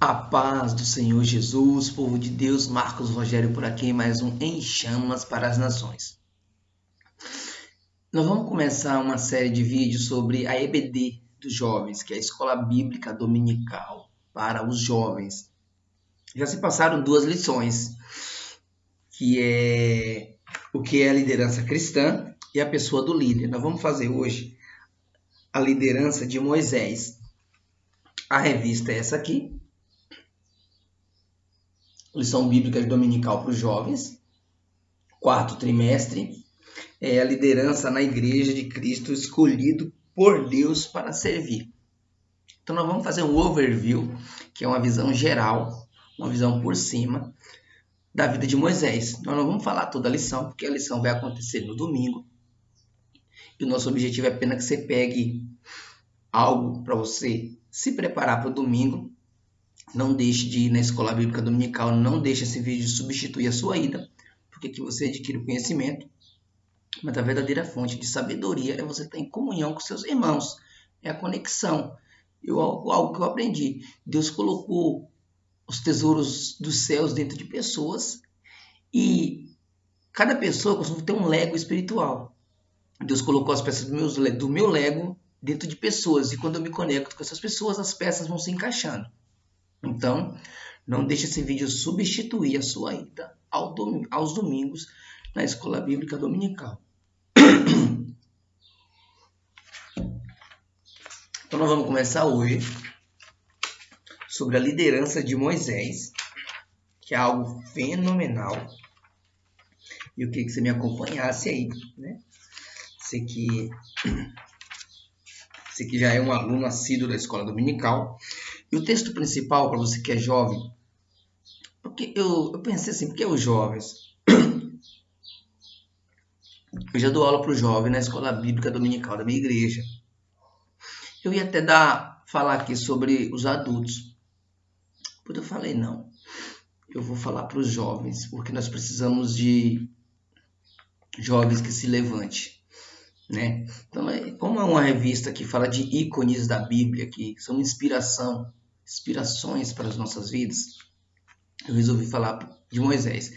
A paz do Senhor Jesus, povo de Deus, Marcos Rogério por aqui, mais um Em Chamas para as Nações. Nós vamos começar uma série de vídeos sobre a EBD dos jovens, que é a Escola Bíblica Dominical para os jovens. Já se passaram duas lições, que é o que é a liderança cristã e a pessoa do líder. Nós vamos fazer hoje a liderança de Moisés. A revista é essa aqui, lição bíblica dominical para os jovens, quarto trimestre, é a liderança na igreja de Cristo escolhido por Deus para servir. Então nós vamos fazer um overview, que é uma visão geral, uma visão por cima da vida de Moisés. Nós não vamos falar toda a lição, porque a lição vai acontecer no domingo. E o nosso objetivo é apenas que você pegue algo para você se preparar para o domingo não deixe de ir na escola bíblica dominical, não deixe esse vídeo substituir a sua ida, porque aqui você adquire o conhecimento. Mas a verdadeira fonte de sabedoria é você estar em comunhão com seus irmãos, é a conexão. Eu, algo que eu aprendi, Deus colocou os tesouros dos céus dentro de pessoas e cada pessoa costuma ter um lego espiritual. Deus colocou as peças do meu, do meu lego dentro de pessoas e quando eu me conecto com essas pessoas, as peças vão se encaixando. Então, não deixe esse vídeo substituir a sua ida ao dom, aos domingos na Escola Bíblica Dominical. Então, nós vamos começar hoje sobre a liderança de Moisés, que é algo fenomenal. E eu queria que você me acompanhasse aí, né? Você que, você que já é um aluno assíduo da escola dominical, e o texto principal, para você que é jovem, porque eu, eu pensei assim, porque os jovens? Eu já dou aula para o jovem na escola bíblica dominical da minha igreja. Eu ia até dar, falar aqui sobre os adultos. Mas eu falei, não. Eu vou falar para os jovens, porque nós precisamos de jovens que se levante né? Então, é, como é uma revista que fala de ícones da Bíblia, que são inspiração, inspirações para as nossas vidas, eu resolvi falar de Moisés.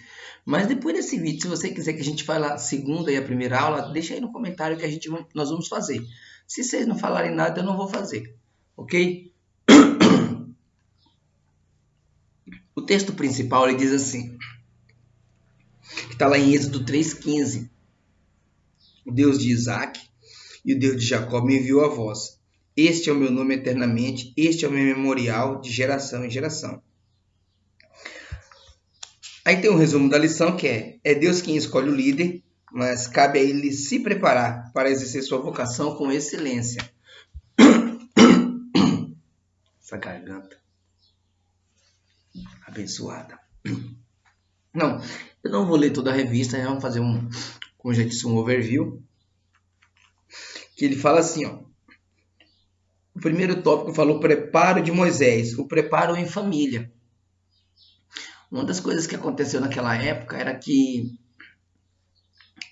Mas depois desse vídeo, se você quiser que a gente fale a segunda e a primeira aula, deixa aí no comentário que a gente nós vamos fazer. Se vocês não falarem nada, eu não vou fazer, ok? O texto principal ele diz assim, que está lá em Êxodo 3,15 o Deus de Isaac e o Deus de Jacó me enviou a vós. Este é o meu nome eternamente, este é o meu memorial de geração em geração. Aí tem um resumo da lição que é: é Deus quem escolhe o líder, mas cabe a ele se preparar para exercer sua vocação com excelência. Essa garganta abençoada. Não, eu não vou ler toda a revista, vamos fazer um, como já disse, um overview, que ele fala assim, ó, o primeiro tópico falou preparo de Moisés, o preparo em família. Uma das coisas que aconteceu naquela época era que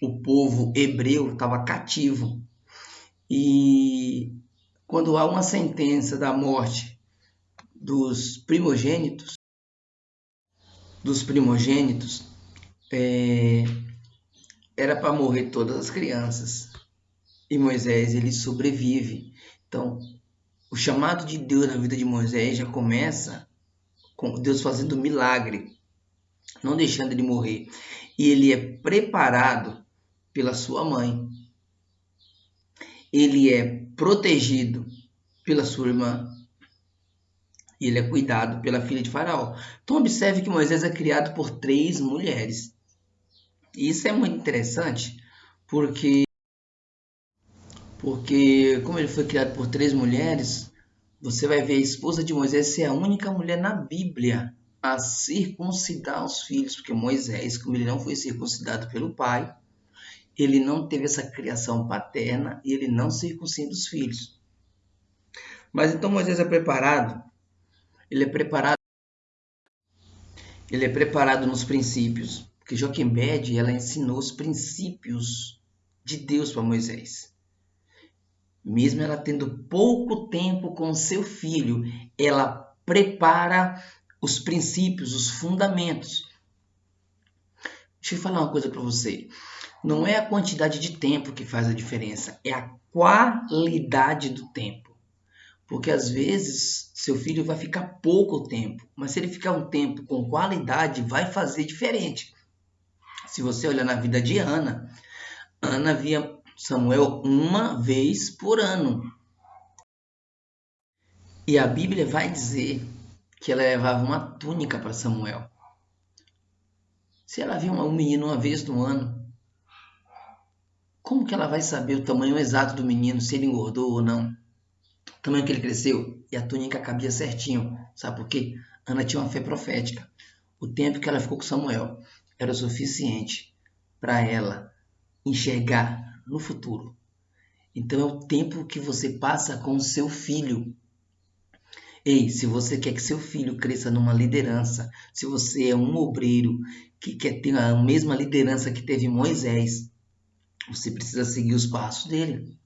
o povo hebreu estava cativo e quando há uma sentença da morte dos primogênitos, dos primogênitos, é, era para morrer todas as crianças. E Moisés, ele sobrevive. Então, o chamado de Deus na vida de Moisés já começa com Deus fazendo milagre, não deixando ele morrer. E ele é preparado pela sua mãe. Ele é protegido pela sua irmã. E ele é cuidado pela filha de Faraó. Então, observe que Moisés é criado por três mulheres. E isso é muito interessante porque, porque como ele foi criado por três mulheres, você vai ver a esposa de Moisés ser a única mulher na Bíblia a circuncidar os filhos, porque Moisés, como ele não foi circuncidado pelo pai, ele não teve essa criação paterna e ele não circuncida os filhos. Mas então Moisés é preparado, ele é preparado, ele é preparado nos princípios, que Joquebed ela ensinou os princípios de Deus para Moisés. Mesmo ela tendo pouco tempo com seu filho, ela prepara os princípios, os fundamentos. Deixa eu falar uma coisa para você. Não é a quantidade de tempo que faz a diferença, é a qualidade do tempo. Porque às vezes seu filho vai ficar pouco tempo, mas se ele ficar um tempo com qualidade, vai fazer diferente. Se você olhar na vida de Ana, Ana via Samuel uma vez por ano. E a Bíblia vai dizer que ela levava uma túnica para Samuel. Se ela viu um menino uma vez no ano, como que ela vai saber o tamanho exato do menino, se ele engordou ou não? O tamanho que ele cresceu? E a túnica cabia certinho. Sabe por quê? Ana tinha uma fé profética. O tempo que ela ficou com Samuel era o suficiente para ela enxergar no futuro. Então é o tempo que você passa com o seu filho. Ei, se você quer que seu filho cresça numa liderança, se você é um obreiro que quer ter a mesma liderança que teve Moisés, você precisa seguir os passos dele.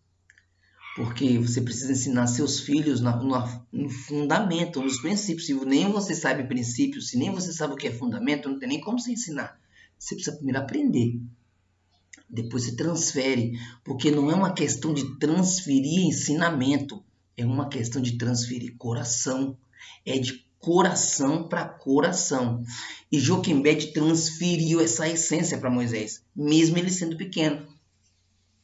Porque você precisa ensinar seus filhos no, no fundamento, nos princípios. Se nem você sabe princípios, se nem você sabe o que é fundamento, não tem nem como você ensinar. Você precisa primeiro aprender. Depois você transfere. Porque não é uma questão de transferir ensinamento é uma questão de transferir coração. É de coração para coração. E Joquebed transferiu essa essência para Moisés, mesmo ele sendo pequeno.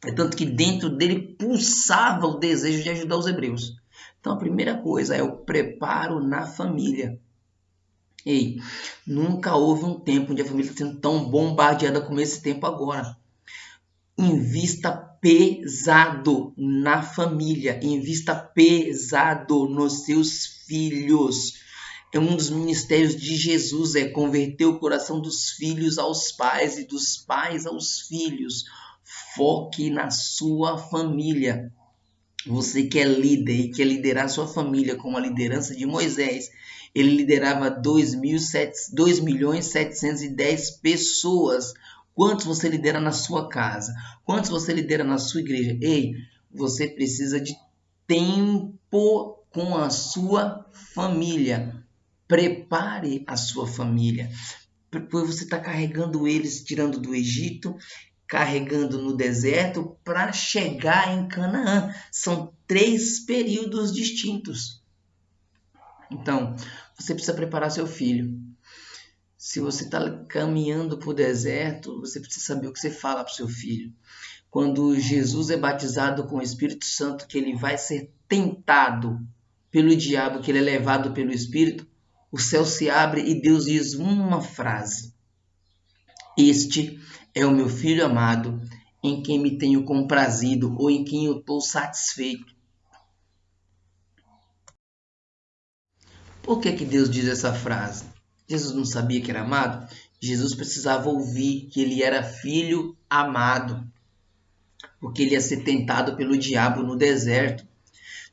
É tanto que dentro dele pulsava o desejo de ajudar os hebreus. Então a primeira coisa é o preparo na família. Ei, nunca houve um tempo onde a família está sendo tão bombardeada como esse tempo agora. Invista pesado na família, invista pesado nos seus filhos. É um dos ministérios de Jesus é converter o coração dos filhos aos pais e dos pais aos filhos. Foque na sua família. Você que é líder e quer liderar sua família com a liderança de Moisés, ele liderava 2 milhões 710 pessoas Quantos você lidera na sua casa? Quantos você lidera na sua igreja? Ei, você precisa de tempo com a sua família. Prepare a sua família. Pois você está carregando eles, tirando do Egito, carregando no deserto para chegar em Canaã. São três períodos distintos. Então, você precisa preparar seu filho. Se você está caminhando o deserto, você precisa saber o que você fala para o seu filho. Quando Jesus é batizado com o Espírito Santo, que ele vai ser tentado pelo diabo, que ele é levado pelo Espírito, o céu se abre e Deus diz uma frase: Este é o meu filho amado, em quem me tenho comprazido ou em quem eu estou satisfeito. Por que, que Deus diz essa frase? Jesus não sabia que era amado? Jesus precisava ouvir que ele era filho amado, porque ele ia ser tentado pelo diabo no deserto.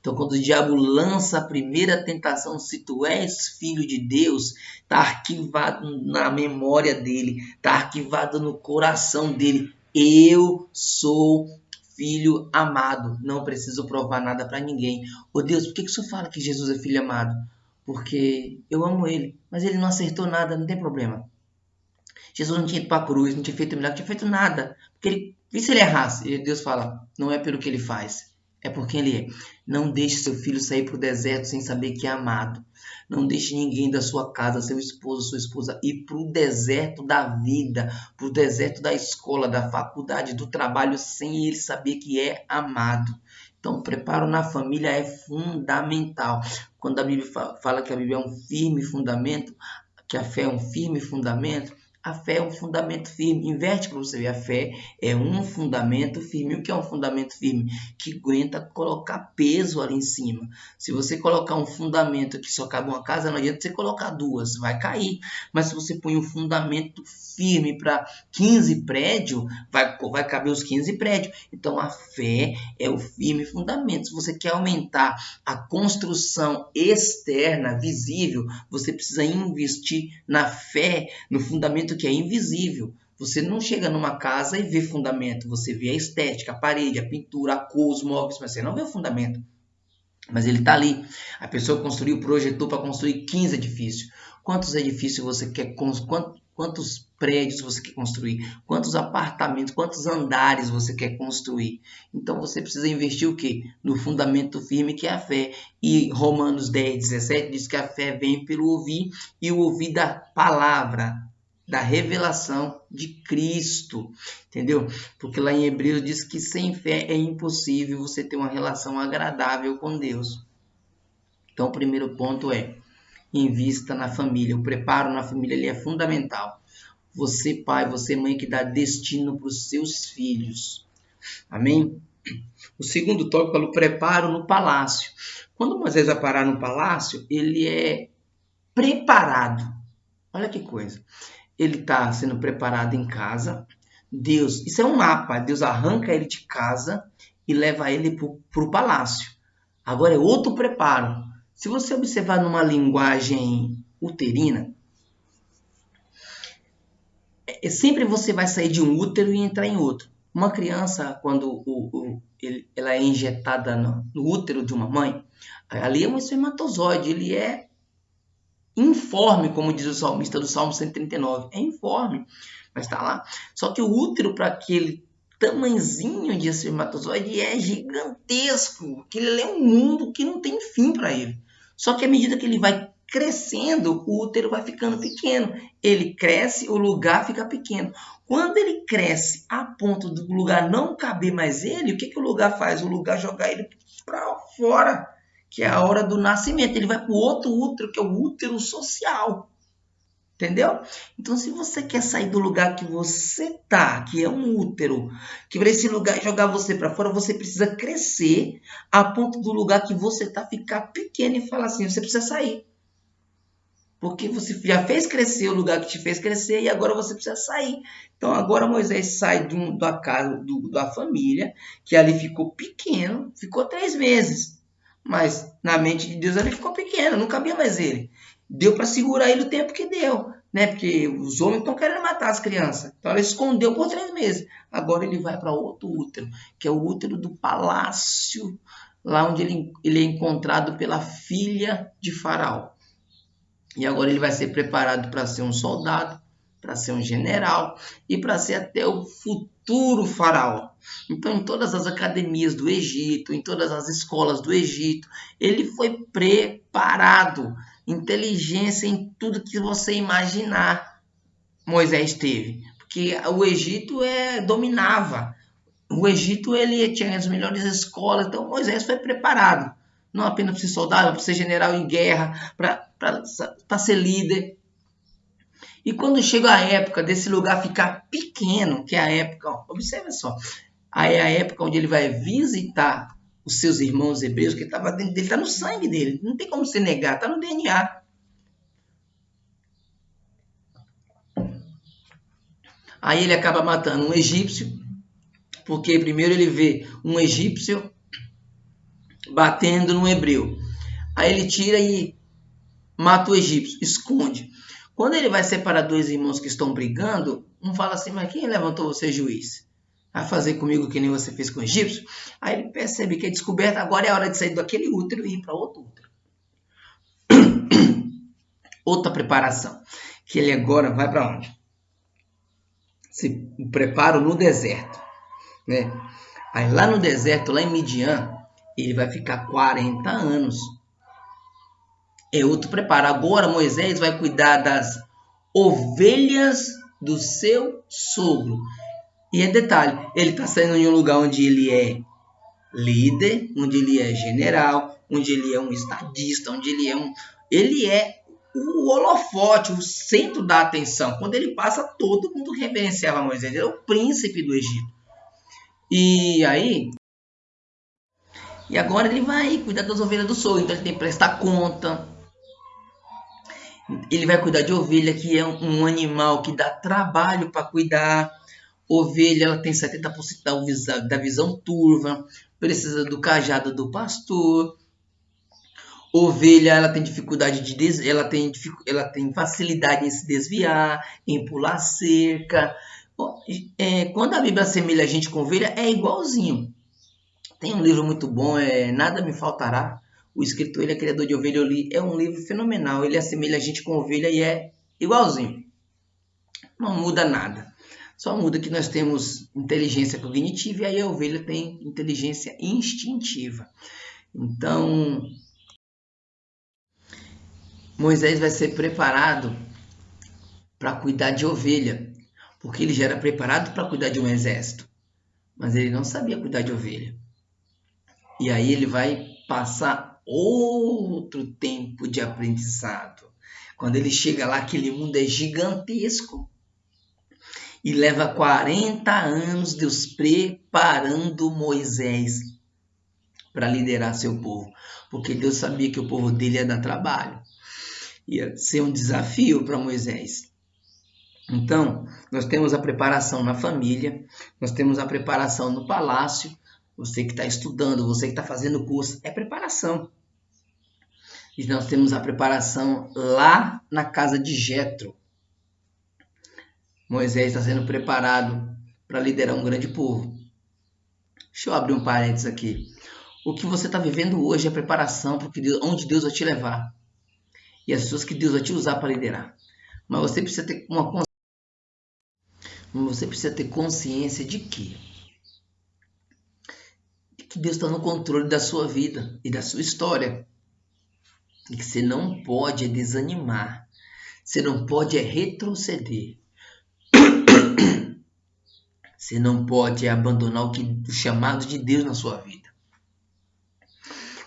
Então, quando o diabo lança a primeira tentação, se tu és filho de Deus, está arquivado na memória dele, está arquivado no coração dele. Eu sou filho amado, não preciso provar nada para ninguém. Ô Deus, por que, que o senhor fala que Jesus é filho amado? Porque eu amo ele, mas ele não acertou nada, não tem problema. Jesus não tinha ido para a cruz, não tinha feito milagre, não tinha feito nada, porque ele, e se ele errasse? E Deus fala, não é pelo que ele faz, é porque ele é. Não deixe seu filho sair para o deserto sem saber que é amado. Não deixe ninguém da sua casa, seu esposo, sua esposa, ir para o deserto da vida, para o deserto da escola, da faculdade, do trabalho, sem ele saber que é amado. Então, preparo na família é fundamental. Quando a Bíblia fala que a Bíblia é um firme fundamento, que a fé é um firme fundamento, a fé é um fundamento firme. Inverte para você ver. A fé é um fundamento firme. O que é um fundamento firme? Que aguenta colocar peso ali em cima. Se você colocar um fundamento que só cabe uma casa, não adianta você colocar duas, vai cair. Mas se você põe um fundamento firme para 15 prédios, vai, vai caber os 15 prédios. Então a fé é o firme fundamento. Se você quer aumentar a construção externa, visível, você precisa investir na fé, no fundamento que é invisível. Você não chega numa casa e vê fundamento, você vê a estética, a parede, a pintura, a cor, os móveis, mas você não vê o fundamento. Mas ele está ali. A pessoa construiu, projetou para construir 15 edifícios. Quantos edifícios você quer construir? Quantos prédios você quer construir? Quantos apartamentos, quantos andares você quer construir? Então você precisa investir o quê? No fundamento firme que é a fé. E Romanos 10, 17 diz que a fé vem pelo ouvir e o ouvir da palavra, da revelação de Cristo, entendeu? Porque lá em Hebreus diz que sem fé é impossível você ter uma relação agradável com Deus. Então, o primeiro ponto é invista na família. O preparo na família ele é fundamental. Você, pai, você, mãe, que dá destino para os seus filhos. Amém? O segundo tópico é o preparo no palácio. Quando Moisés vai parar no palácio, ele é preparado. Olha que coisa. Ele está sendo preparado em casa. Deus, isso é um mapa. Deus arranca ele de casa e leva ele para o palácio. Agora é outro preparo. Se você observar numa linguagem uterina, é, sempre você vai sair de um útero e entrar em outro. Uma criança, quando o, o, ele, ela é injetada no, no, útero de uma mãe, ali é um espermatozoide, ele é informe, como diz o salmista do Salmo 139. É informe, mas está lá. Só que o útero, para aquele tamanzinho de espermatozoide, é gigantesco. Que ele é um mundo que não tem fim para ele. Só que à medida que ele vai crescendo, o útero vai ficando pequeno. Ele cresce, o lugar fica pequeno. Quando ele cresce a ponto do lugar não caber mais ele, o que, que o lugar faz? O lugar joga ele para fora, que é a hora do nascimento. Ele vai para o outro útero, que é o útero social. Entendeu? Então, se você quer sair do lugar que você tá, que é um útero, que para esse lugar jogar você para fora, você precisa crescer a ponto do lugar que você tá ficar pequeno e falar assim: você precisa sair. Porque você já fez crescer o lugar que te fez crescer e agora você precisa sair. Então, agora Moisés sai um, da casa do, da família, que ali ficou pequeno, ficou três meses. Mas na mente de Deus ele ficou pequeno, não cabia mais ele deu para segurar ele o tempo que deu, né? Porque os homens estão querendo matar as crianças. Então ela escondeu por três meses. Agora ele vai para outro útero, que é o útero do palácio, lá onde ele, ele é encontrado pela filha de Faraó. E agora ele vai ser preparado para ser um soldado, para ser um general e para ser até o futuro faraó. Então, em todas as academias do Egito, em todas as escolas do Egito, ele foi preparado inteligência em tudo que você imaginar. Moisés teve, porque o Egito é dominava. O Egito ele tinha as melhores escolas, então Moisés foi preparado, não apenas para ser soldado, para ser general em guerra, para ser líder. E quando chega a época desse lugar ficar pequeno, que é a época, ó, observa só, aí é a época onde ele vai visitar os seus irmãos hebreus, que estava dentro dele, está no sangue dele, não tem como se negar, está no DNA. Aí ele acaba matando um egípcio, porque primeiro ele vê um egípcio batendo no hebreu. Aí ele tira e mata o egípcio, esconde. Quando ele vai separar dois irmãos que estão brigando, um fala assim: Mas quem levantou você, juiz? A fazer comigo que nem você fez com o egípcio, aí ele percebe que a descoberta agora é hora de sair daquele útero e ir para outro útero. Outra preparação, que ele agora vai para onde? Se prepara no deserto, né? Aí lá no deserto, lá em Midian, ele vai ficar 40 anos. É outro preparo. Agora Moisés vai cuidar das ovelhas do seu sogro. E é detalhe, ele está saindo em um lugar onde ele é líder, onde ele é general, onde ele é um estadista, onde ele é um. Ele é o holofote, o centro da atenção. Quando ele passa, todo mundo reverenciava Moisés. Ele é o príncipe do Egito. E aí. E agora ele vai cuidar das ovelhas do sol. Então ele tem que prestar conta. Ele vai cuidar de ovelha, que é um animal que dá trabalho para cuidar. Ovelha ela tem 70% da visão, turva, precisa do cajado do pastor. Ovelha ela tem dificuldade de des... ela tem ela tem facilidade em se desviar, em pular cerca. É, quando a Bíblia assemelha a gente com ovelha é igualzinho. Tem um livro muito bom, é Nada me faltará. O escritor, ele é criador de ovelha, eu li. É um livro fenomenal. Ele assemelha a gente com ovelha e é igualzinho. Não muda nada. Só muda que nós temos inteligência cognitiva e aí a ovelha tem inteligência instintiva. Então, Moisés vai ser preparado para cuidar de ovelha, porque ele já era preparado para cuidar de um exército, mas ele não sabia cuidar de ovelha. E aí ele vai passar outro tempo de aprendizado. Quando ele chega lá, aquele mundo é gigantesco. E leva 40 anos Deus preparando Moisés para liderar seu povo. Porque Deus sabia que o povo dele ia dar trabalho. Ia ser um desafio para Moisés. Então, nós temos a preparação na família, nós temos a preparação no palácio. Você que está estudando, você que está fazendo curso, é preparação. E nós temos a preparação lá na casa de Jetro. Moisés está sendo preparado para liderar um grande povo. Deixa eu abrir um parênteses aqui. O que você está vivendo hoje é preparação para onde Deus vai te levar. E as pessoas que Deus vai te usar para liderar. Mas você precisa ter uma você precisa ter consciência de que que Deus está no controle da sua vida e da sua história. E que você não pode desanimar. Você não pode retroceder. Você não pode abandonar o, que, o chamado de Deus na sua vida.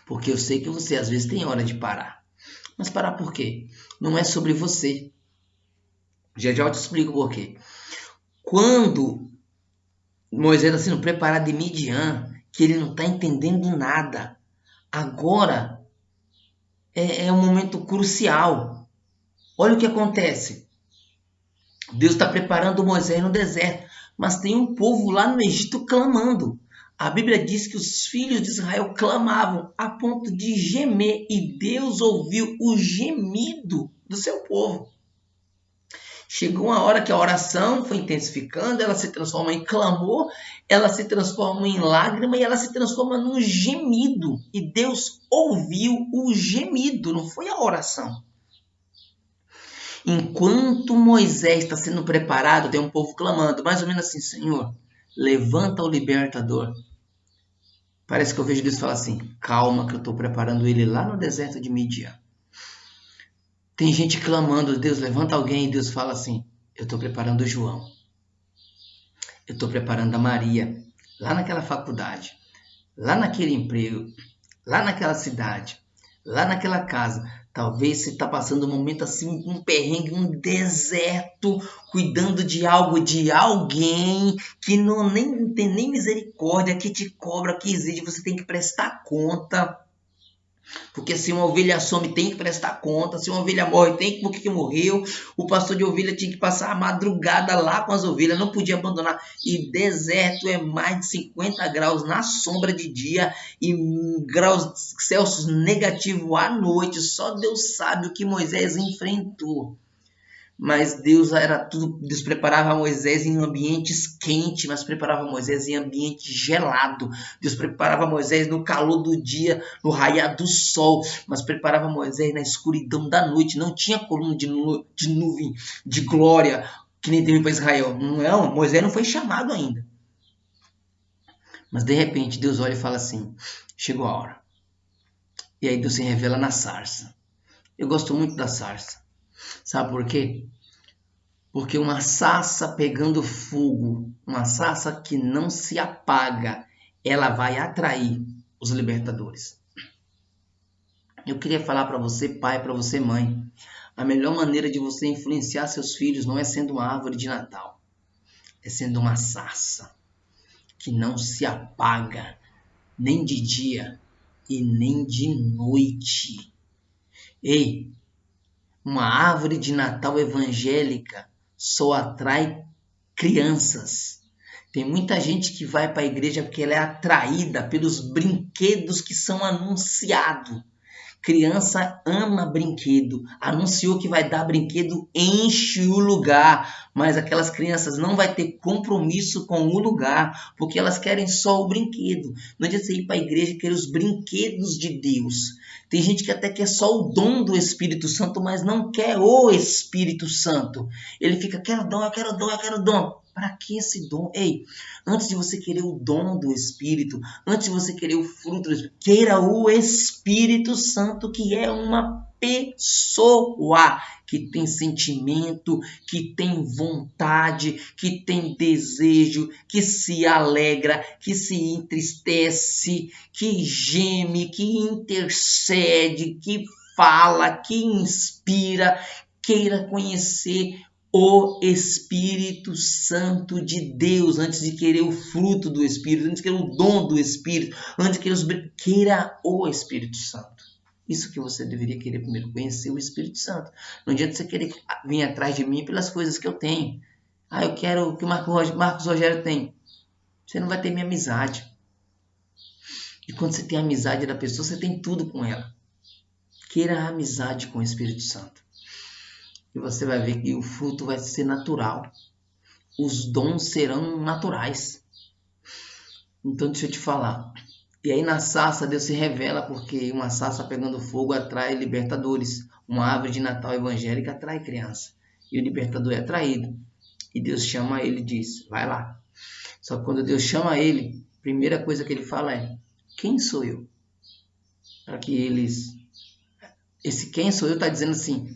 Porque eu sei que você às vezes tem hora de parar. Mas parar por quê? Não é sobre você. Já já eu te explico por quê. Quando Moisés está sendo preparado de Midian, que ele não está entendendo nada, agora é, é um momento crucial. Olha o que acontece. Deus está preparando Moisés no deserto, mas tem um povo lá no Egito clamando. A Bíblia diz que os filhos de Israel clamavam a ponto de gemer e Deus ouviu o gemido do seu povo. Chegou uma hora que a oração foi intensificando, ela se transforma em clamor, ela se transforma em lágrima e ela se transforma num gemido. E Deus ouviu o gemido, não foi a oração. Enquanto Moisés está sendo preparado, tem um povo clamando, mais ou menos assim: Senhor, levanta o libertador. Parece que eu vejo Deus falar assim: calma, que eu estou preparando ele lá no deserto de Midian. Tem gente clamando, Deus levanta alguém e Deus fala assim: Eu estou preparando o João. Eu estou preparando a Maria, lá naquela faculdade, lá naquele emprego, lá naquela cidade, lá naquela casa. Talvez você está passando um momento assim, um perrengue, um deserto, cuidando de algo, de alguém que não nem tem nem misericórdia, que te cobra, que exige, você tem que prestar conta. Porque se uma ovelha some, tem que prestar conta. Se uma ovelha morre, tem que por que morreu. O pastor de ovelha tinha que passar a madrugada lá com as ovelhas, não podia abandonar. E deserto é mais de 50 graus na sombra de dia e graus Celsius negativo à noite. Só Deus sabe o que Moisés enfrentou mas Deus era tudo, Deus preparava Moisés em ambientes quentes, mas preparava Moisés em ambiente gelado. Deus preparava Moisés no calor do dia, no raiar do sol, mas preparava Moisés na escuridão da noite. Não tinha coluna de, nu de nuvem de glória que nem teve para Israel. Não, Moisés não foi chamado ainda. Mas de repente Deus olha e fala assim: chegou a hora. E aí Deus se revela na sarça. Eu gosto muito da sarça Sabe por quê? Porque uma sassa pegando fogo, uma sassa que não se apaga, ela vai atrair os libertadores. Eu queria falar para você, pai, para você, mãe, a melhor maneira de você influenciar seus filhos não é sendo uma árvore de Natal, é sendo uma sassa que não se apaga nem de dia e nem de noite. Ei, uma árvore de Natal evangélica só atrai crianças. Tem muita gente que vai para a igreja porque ela é atraída pelos brinquedos que são anunciados, Criança ama brinquedo. Anunciou que vai dar brinquedo, enche o lugar. Mas aquelas crianças não vai ter compromisso com o lugar, porque elas querem só o brinquedo. Não adianta você ir para a igreja e querer os brinquedos de Deus. Tem gente que até quer só o dom do Espírito Santo, mas não quer o Espírito Santo. Ele fica, quero dom, eu quero dom, eu quero dom. Para que esse dom? Ei, antes de você querer o dom do Espírito, antes de você querer o fruto queira o Espírito Santo, que é uma pessoa que tem sentimento, que tem vontade, que tem desejo, que se alegra, que se entristece, que geme, que intercede, que fala, que inspira, queira conhecer o Espírito Santo de Deus, antes de querer o fruto do Espírito, antes de querer o dom do Espírito, antes de querer os... queira o Espírito Santo. Isso que você deveria querer primeiro, conhecer o Espírito Santo. Não adianta você querer vir atrás de mim pelas coisas que eu tenho. Ah, eu quero o que o Marcos Rogério tem. Você não vai ter minha amizade. E quando você tem a amizade da pessoa, você tem tudo com ela. Queira a amizade com o Espírito Santo e você vai ver que o fruto vai ser natural. Os dons serão naturais. Então deixa eu te falar. E aí na sarça Deus se revela porque uma sarça pegando fogo atrai libertadores. Uma árvore de Natal evangélica atrai criança. E o libertador é atraído. E Deus chama ele e diz: vai lá. Só que quando Deus chama ele, a primeira coisa que ele fala é: quem sou eu? Para que eles. Esse quem sou eu está dizendo assim: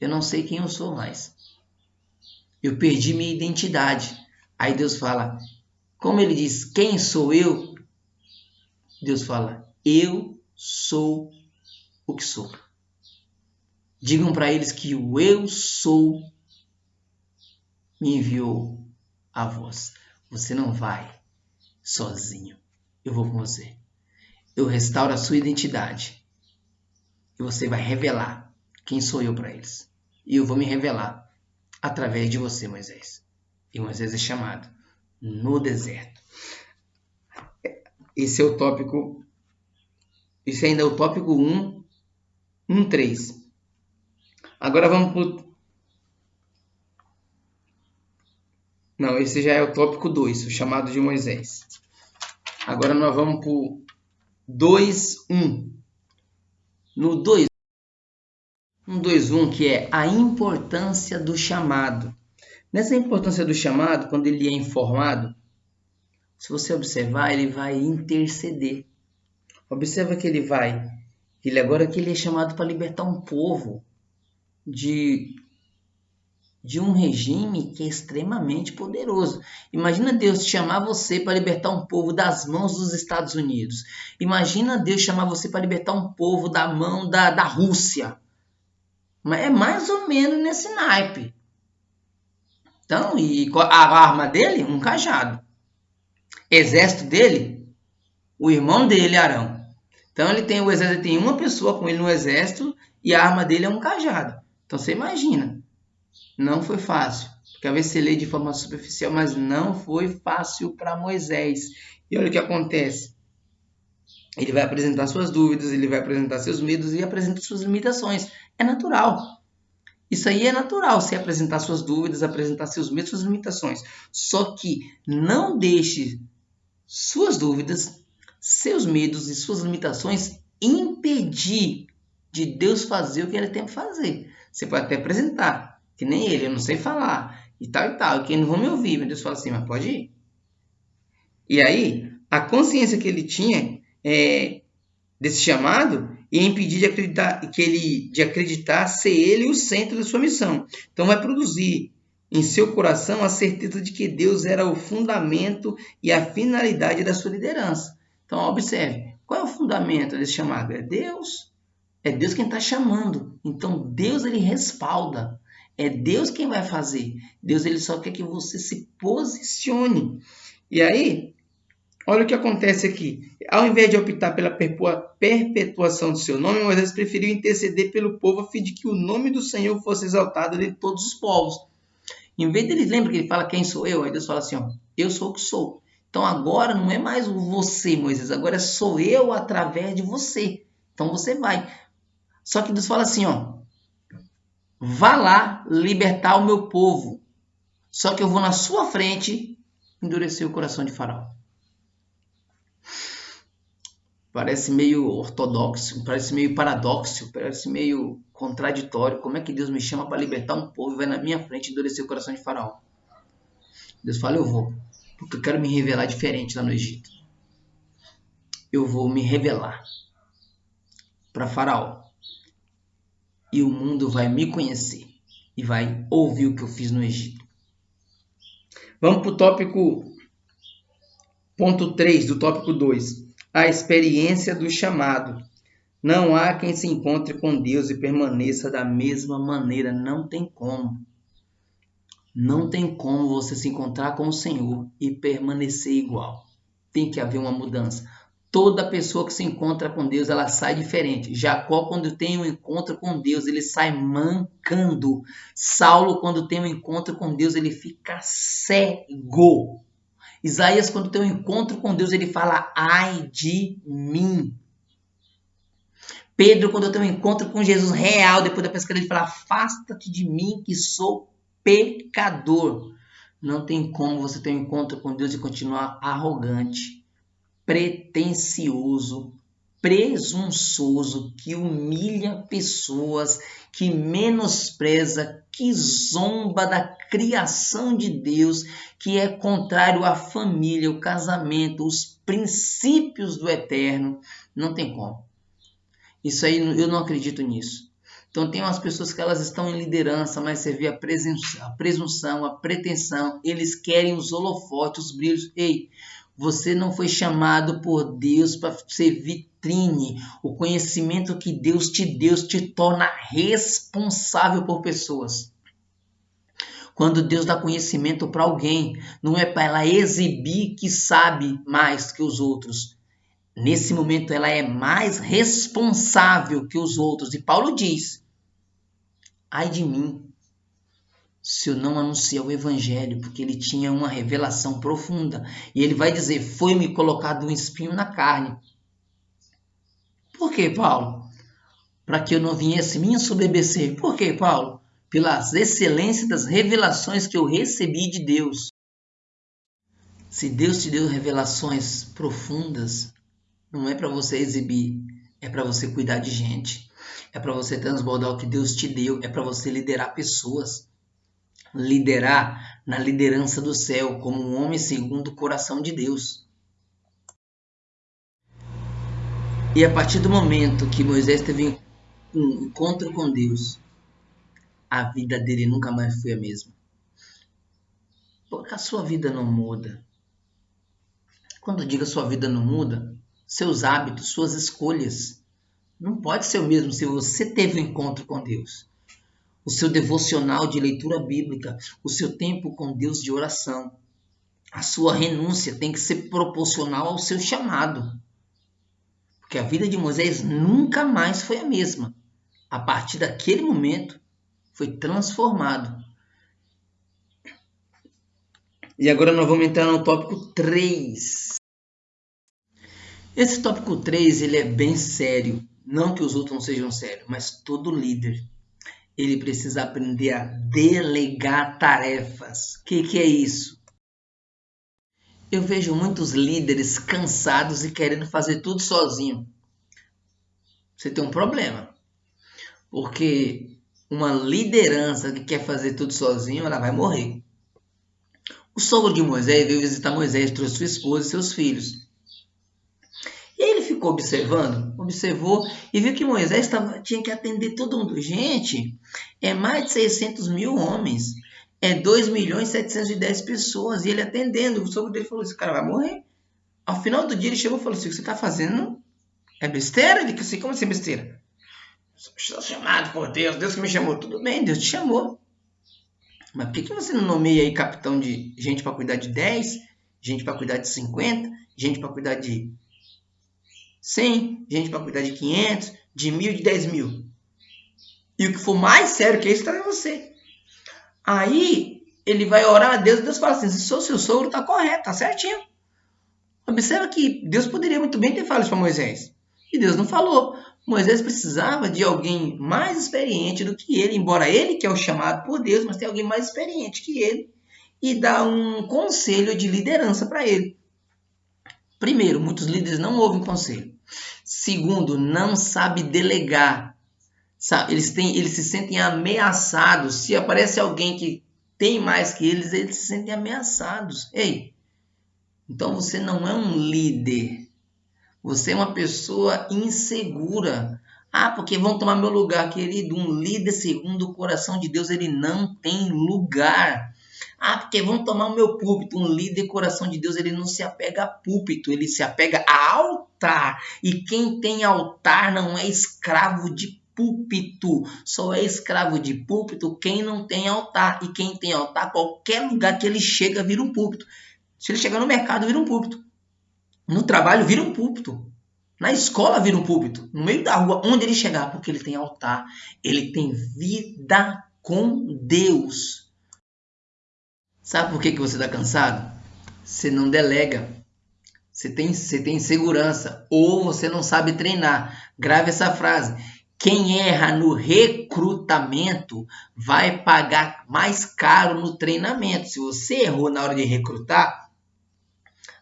eu não sei quem eu sou mais. Eu perdi minha identidade. Aí Deus fala, como ele diz, quem sou eu? Deus fala, eu sou o que sou. Digam para eles que o eu sou me enviou a voz. Você não vai sozinho. Eu vou com você. Eu restauro a sua identidade. E você vai revelar quem sou eu para eles e eu vou me revelar através de você, Moisés. E Moisés é chamado no deserto. Esse é o tópico. Esse ainda é o tópico 1, 1, 3. Agora vamos para Não, esse já é o tópico 2, o chamado de Moisés. Agora nós vamos para o 2, 1. No 2, 121, que é a importância do chamado. Nessa importância do chamado, quando ele é informado, se você observar, ele vai interceder. Observa que ele vai, ele agora que ele é chamado para libertar um povo de de um regime que é extremamente poderoso. Imagina Deus chamar você para libertar um povo das mãos dos Estados Unidos. Imagina Deus chamar você para libertar um povo da mão da, da Rússia. Mas é mais ou menos nesse naipe. Então, e a arma dele? Um cajado. Exército dele? O irmão dele, Arão. Então ele tem o exército, tem uma pessoa com ele no exército e a arma dele é um cajado. Então você imagina. Não foi fácil. Porque às vezes você lê de forma superficial, mas não foi fácil para Moisés. E olha o que acontece. Ele vai apresentar suas dúvidas, ele vai apresentar seus medos e apresenta suas limitações. É natural. Isso aí é natural, você apresentar suas dúvidas, apresentar seus medos, suas limitações. Só que não deixe suas dúvidas, seus medos e suas limitações impedir de Deus fazer o que ele tem que fazer. Você pode até apresentar, que nem ele, eu não sei falar, e tal e tal, que não vão me ouvir, mas Deus fala assim, mas pode ir. E aí, a consciência que ele tinha é, desse chamado e impedir de acreditar que ele de acreditar ser ele o centro da sua missão. Então vai produzir em seu coração a certeza de que Deus era o fundamento e a finalidade da sua liderança. Então observe, qual é o fundamento desse chamado? É Deus. É Deus quem está chamando. Então Deus ele respalda. É Deus quem vai fazer. Deus ele só quer que você se posicione. E aí Olha o que acontece aqui. Ao invés de optar pela perpetuação do seu nome, Moisés preferiu interceder pelo povo a fim de que o nome do Senhor fosse exaltado de todos os povos. Em vez dele, lembra que ele fala quem sou eu? Aí Deus fala assim, ó, eu sou o que sou. Então agora não é mais você, Moisés, agora sou eu através de você. Então você vai. Só que Deus fala assim, ó, vá lá libertar o meu povo. Só que eu vou na sua frente endurecer o coração de Faraó. Parece meio ortodoxo, parece meio paradoxo, parece meio contraditório. Como é que Deus me chama para libertar um povo e vai na minha frente endurecer o coração de Faraó? Deus fala, eu vou, porque eu quero me revelar diferente lá no Egito. Eu vou me revelar para Faraó. E o mundo vai me conhecer e vai ouvir o que eu fiz no Egito. Vamos para o tópico ponto 3 do tópico 2 a experiência do chamado. Não há quem se encontre com Deus e permaneça da mesma maneira. Não tem como. Não tem como você se encontrar com o Senhor e permanecer igual. Tem que haver uma mudança. Toda pessoa que se encontra com Deus, ela sai diferente. Jacó, quando tem um encontro com Deus, ele sai mancando. Saulo, quando tem um encontro com Deus, ele fica cego. Isaías, quando tem um encontro com Deus, ele fala: ai de mim. Pedro, quando tem um encontro com Jesus real, depois da pescaria, ele fala: afasta-te de mim que sou pecador. Não tem como você ter um encontro com Deus e continuar arrogante, pretensioso, presunçoso, que humilha pessoas, que menospreza, que zomba da criação de Deus, que é contrário à família, o casamento, os princípios do eterno. Não tem como. Isso aí eu não acredito nisso. Então tem umas pessoas que elas estão em liderança, mas você vê a presunção, a, pretensão, eles querem os holofotes, os brilhos. Ei, você não foi chamado por Deus para ser vitrine. O conhecimento que Deus te deu te torna responsável por pessoas. Quando Deus dá conhecimento para alguém, não é para ela exibir que sabe mais que os outros. Nesse momento, ela é mais responsável que os outros. E Paulo diz: ai de mim, se eu não anunciar o evangelho, porque ele tinha uma revelação profunda. E ele vai dizer: Foi-me colocado um espinho na carne. Por que, Paulo? Para que eu não viesse me ensoberbecer. Por que, Paulo? Pelas excelências das revelações que eu recebi de Deus. Se Deus te deu revelações profundas, não é para você exibir, é para você cuidar de gente. É para você transbordar o que Deus te deu, é para você liderar pessoas liderar na liderança do céu como um homem segundo o coração de Deus. E a partir do momento que Moisés teve um encontro com Deus, a vida dele nunca mais foi a mesma. Porque a sua vida não muda. Quando digo a sua vida não muda, seus hábitos, suas escolhas, não pode ser o mesmo se você teve um encontro com Deus o seu devocional de leitura bíblica, o seu tempo com Deus de oração. A sua renúncia tem que ser proporcional ao seu chamado. Porque a vida de Moisés nunca mais foi a mesma. A partir daquele momento, foi transformado. E agora nós vamos entrar no tópico 3. Esse tópico 3 ele é bem sério. Não que os outros não sejam sérios, mas todo líder ele precisa aprender a delegar tarefas. O que, que é isso? Eu vejo muitos líderes cansados e querendo fazer tudo sozinho. Você tem um problema. Porque uma liderança que quer fazer tudo sozinho, ela vai morrer. O sogro de Moisés veio visitar Moisés, trouxe sua esposa e seus filhos ficou observando, observou e viu que Moisés tava, tinha que atender todo mundo. Gente, é mais de 600 mil homens, é 2 milhões e 710 pessoas, e ele atendendo. O sogro dele falou: esse cara vai morrer. Ao final do dia ele chegou e falou assim: o que você está fazendo é besteira? Ele disse: como assim besteira? Estou chamado por Deus, Deus que me chamou. Tudo bem, Deus te chamou. Mas por que você não nomeia aí capitão de gente para cuidar de 10, gente para cuidar de 50, gente para cuidar de 100, gente para cuidar de 500, de mil, de 10 mil. E o que for mais sério que isso está em você. Aí ele vai orar a Deus e Deus fala assim: se o seu sogro está correto, está certinho. Observa que Deus poderia muito bem ter falado isso para Moisés. E Deus não falou. Moisés precisava de alguém mais experiente do que ele, embora ele que é o chamado por Deus, mas tem alguém mais experiente que ele e dá um conselho de liderança para ele. Primeiro, muitos líderes não ouvem conselho. Segundo, não sabe delegar. Eles, têm, eles se sentem ameaçados. Se aparece alguém que tem mais que eles, eles se sentem ameaçados. Ei, então você não é um líder. Você é uma pessoa insegura. Ah, porque vão tomar meu lugar, querido. Um líder segundo o coração de Deus, ele não tem lugar. Ah, porque vão tomar o meu púlpito. Um líder coração de Deus, ele não se apega a púlpito, ele se apega a altar. E quem tem altar não é escravo de púlpito. Só é escravo de púlpito quem não tem altar. E quem tem altar, qualquer lugar que ele chega, vira um púlpito. Se ele chegar no mercado, vira um púlpito. No trabalho, vira um púlpito. Na escola, vira um púlpito. No meio da rua, onde ele chegar, porque ele tem altar. Ele tem vida com Deus. Sabe por que, que você está cansado? Você não delega. Você tem, você tem segurança. Ou você não sabe treinar. Grave essa frase. Quem erra no recrutamento vai pagar mais caro no treinamento. Se você errou na hora de recrutar,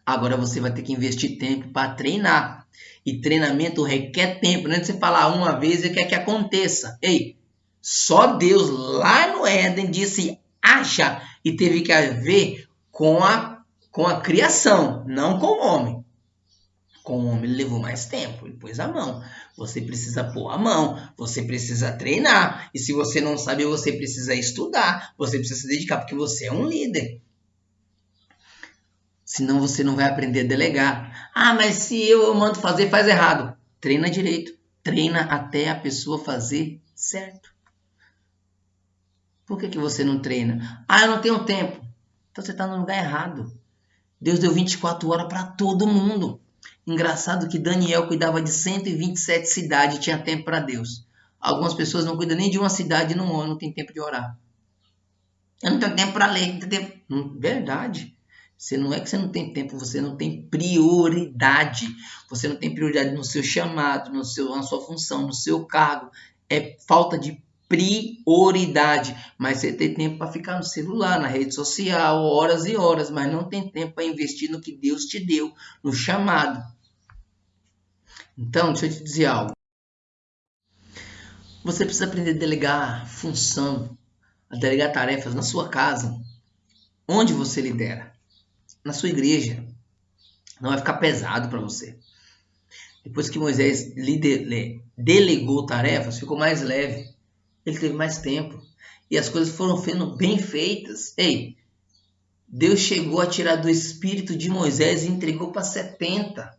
agora você vai ter que investir tempo para treinar. E treinamento requer tempo. Não é de você falar uma vez e quer que aconteça. Ei, só Deus lá no Éden disse haja e teve que haver com a, com a criação, não com o homem. Com o homem levou mais tempo, ele pôs a mão. Você precisa pôr a mão, você precisa treinar. E se você não sabe, você precisa estudar, você precisa se dedicar, porque você é um líder. Senão você não vai aprender a delegar. Ah, mas se eu mando fazer, faz errado. Treina direito. Treina até a pessoa fazer certo. Por que, que você não treina? Ah, eu não tenho tempo. Então você está no lugar errado. Deus deu 24 horas para todo mundo. Engraçado que Daniel cuidava de 127 cidades e tinha tempo para Deus. Algumas pessoas não cuidam nem de uma cidade no ano, não tem tempo de orar. Eu não tenho tempo para ler. Não tempo. Hum, verdade. Você não é que você não tem tempo, você não tem prioridade. Você não tem prioridade no seu chamado, no seu, na sua função, no seu cargo. É falta de prioridade. Mas você tem tempo para ficar no celular, na rede social, horas e horas, mas não tem tempo para investir no que Deus te deu, no chamado. Então, deixa eu te dizer algo. Você precisa aprender a delegar função, a delegar tarefas na sua casa, onde você lidera, na sua igreja. Não vai ficar pesado para você. Depois que Moisés delegou tarefas, ficou mais leve ele teve mais tempo. E as coisas foram sendo bem feitas. Ei, Deus chegou a tirar do espírito de Moisés e entregou para 70.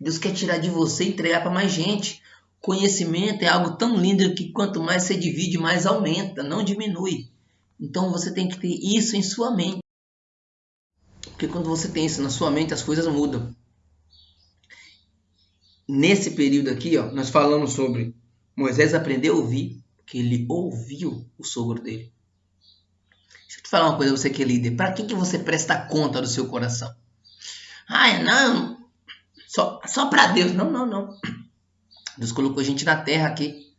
Deus quer tirar de você e entregar para mais gente. Conhecimento é algo tão lindo que quanto mais você divide, mais aumenta, não diminui. Então você tem que ter isso em sua mente. Porque quando você tem isso na sua mente, as coisas mudam. Nesse período aqui, ó, nós falamos sobre Moisés aprendeu a ouvir, porque ele ouviu o sogro dele. Deixa eu te falar uma coisa, você que é líder. Para que, que você presta conta do seu coração? Ai, não. Só, só para Deus. Não, não, não. Deus colocou gente na terra aqui.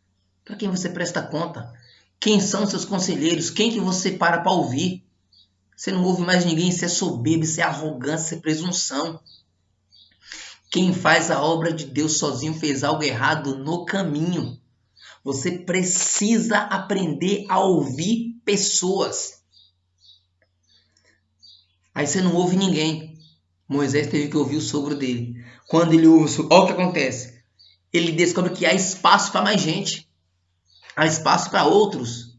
Para quem você presta conta? Quem são seus conselheiros? Quem que você para para ouvir? Você não ouve mais ninguém, isso é soberbo, isso é arrogância, isso é presunção. Quem faz a obra de Deus sozinho fez algo errado no caminho. Você precisa aprender a ouvir pessoas. Aí você não ouve ninguém. Moisés teve que ouvir o sogro dele. Quando ele ouve o sogro, olha o que acontece. Ele descobre que há espaço para mais gente. Há espaço para outros.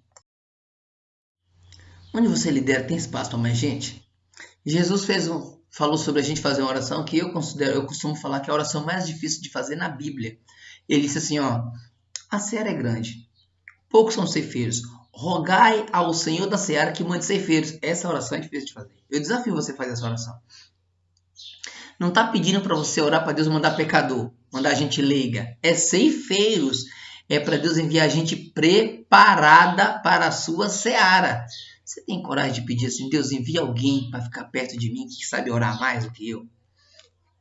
Onde você lidera tem espaço para mais gente? Jesus fez um, falou sobre a gente fazer uma oração que eu considero, eu costumo falar que é a oração mais difícil de fazer na Bíblia. Ele disse assim, ó, a seara é grande. Poucos são ceifeiros. Rogai ao Senhor da seara que mande ceifeiros. Essa oração é difícil de fazer. Eu desafio você a fazer essa oração. Não está pedindo para você orar para Deus mandar pecador, mandar gente leiga. É ceifeiros. É para Deus enviar gente preparada para a sua seara. Você tem coragem de pedir assim, Deus envia alguém para ficar perto de mim que sabe orar mais do que eu?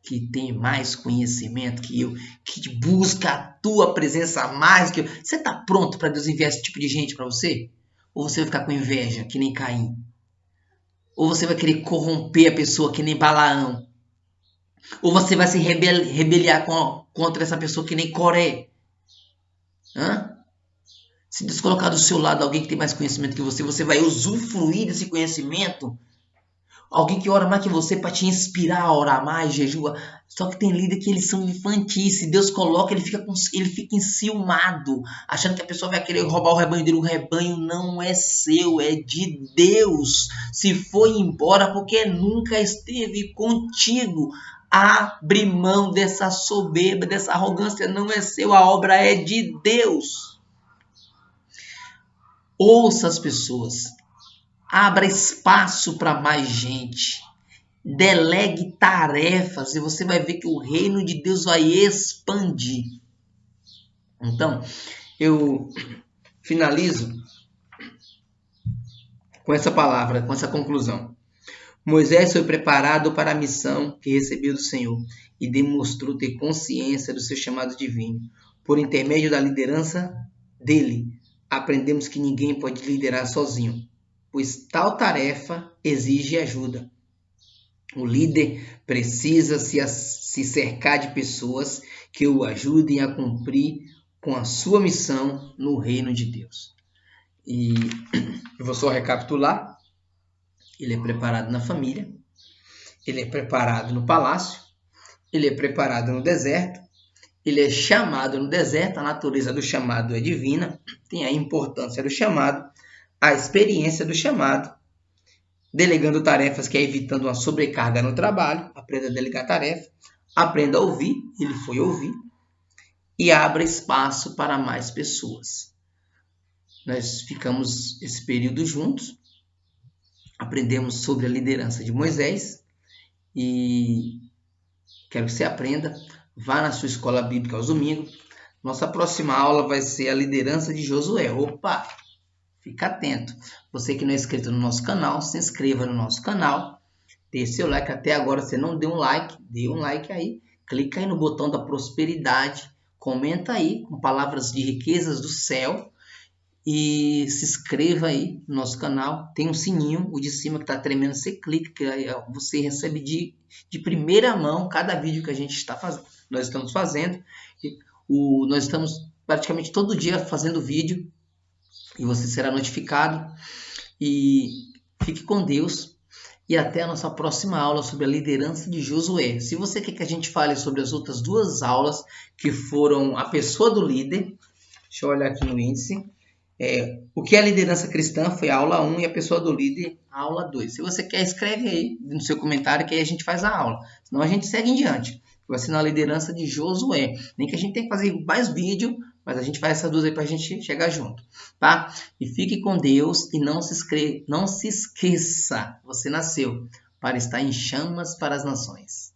Que tem mais conhecimento que eu, que busca a tua presença mais que eu. Você está pronto para Deus enviar esse tipo de gente para você? Ou você vai ficar com inveja, que nem Caim? Ou você vai querer corromper a pessoa, que nem Balaão? Ou você vai se rebel rebeliar com, contra essa pessoa, que nem Coré? Hã? Se Deus colocar do seu lado alguém que tem mais conhecimento que você, você vai usufruir desse conhecimento Alguém que ora mais que você para te inspirar a orar mais, jejua. Só que tem líder que eles são infantis. Se Deus coloca, ele fica, com, ele fica enciumado, achando que a pessoa vai querer roubar o rebanho dele. O rebanho não é seu, é de Deus. Se foi embora porque nunca esteve contigo. Abre mão dessa soberba, dessa arrogância. Não é seu, a obra é de Deus. Ouça as pessoas Abra espaço para mais gente. Delegue tarefas e você vai ver que o reino de Deus vai expandir. Então, eu finalizo com essa palavra, com essa conclusão. Moisés foi preparado para a missão que recebeu do Senhor e demonstrou ter consciência do seu chamado divino. Por intermédio da liderança dele, aprendemos que ninguém pode liderar sozinho pois tal tarefa exige ajuda. O líder precisa se, se cercar de pessoas que o ajudem a cumprir com a sua missão no reino de Deus. E eu vou só recapitular. Ele é preparado na família, ele é preparado no palácio, ele é preparado no deserto, ele é chamado no deserto, a natureza do chamado é divina, tem a importância do chamado, a experiência do chamado, delegando tarefas que é evitando uma sobrecarga no trabalho, aprenda a delegar tarefa, aprenda a ouvir, ele foi ouvir, e abra espaço para mais pessoas. Nós ficamos esse período juntos, aprendemos sobre a liderança de Moisés e quero que você aprenda. Vá na sua escola bíblica aos domingos. Nossa próxima aula vai ser a liderança de Josué. Opa! Fica atento. Você que não é inscrito no nosso canal, se inscreva no nosso canal. Dê seu like. Até agora você não deu um like, dê um like aí. Clica aí no botão da prosperidade. Comenta aí com palavras de riquezas do céu. E se inscreva aí no nosso canal. Tem um sininho, o de cima que está tremendo. Você clica, que você recebe de, de primeira mão cada vídeo que a gente está fazendo. Nós estamos fazendo. O, nós estamos praticamente todo dia fazendo vídeo e você será notificado. E fique com Deus e até a nossa próxima aula sobre a liderança de Josué. Se você quer que a gente fale sobre as outras duas aulas, que foram a pessoa do líder, deixa eu olhar aqui no índice. É, o que é a liderança cristã foi a aula 1 e a pessoa do líder, a aula 2. Se você quer, escreve aí no seu comentário que aí a gente faz a aula. Senão a gente segue em diante. Vai ser na liderança de Josué. Nem que a gente tenha que fazer mais vídeo mas a gente faz essa duas aí para a gente chegar junto, tá? E fique com Deus e não se, escre... não se esqueça, você nasceu para estar em chamas para as nações.